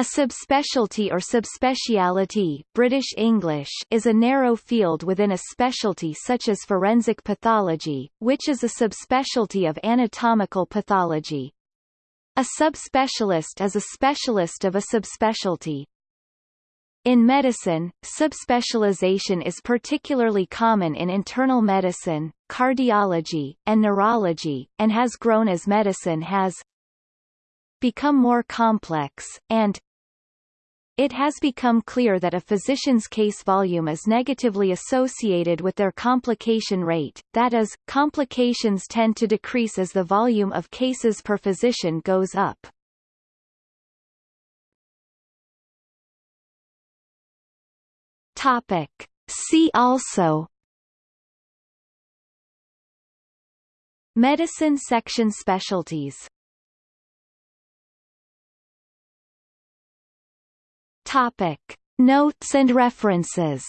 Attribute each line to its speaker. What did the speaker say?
Speaker 1: A subspecialty or subspeciality British English is a narrow field within a specialty such as forensic pathology, which is a subspecialty of anatomical pathology. A subspecialist is a specialist of a subspecialty. In medicine, subspecialization is particularly common in internal medicine, cardiology, and neurology, and has grown as medicine has become more complex, and it has become clear that a physician's case volume is negatively associated with their complication rate, that is, complications tend to decrease as the volume of cases per physician goes up. Topic. See also Medicine section specialties Topic. Notes and references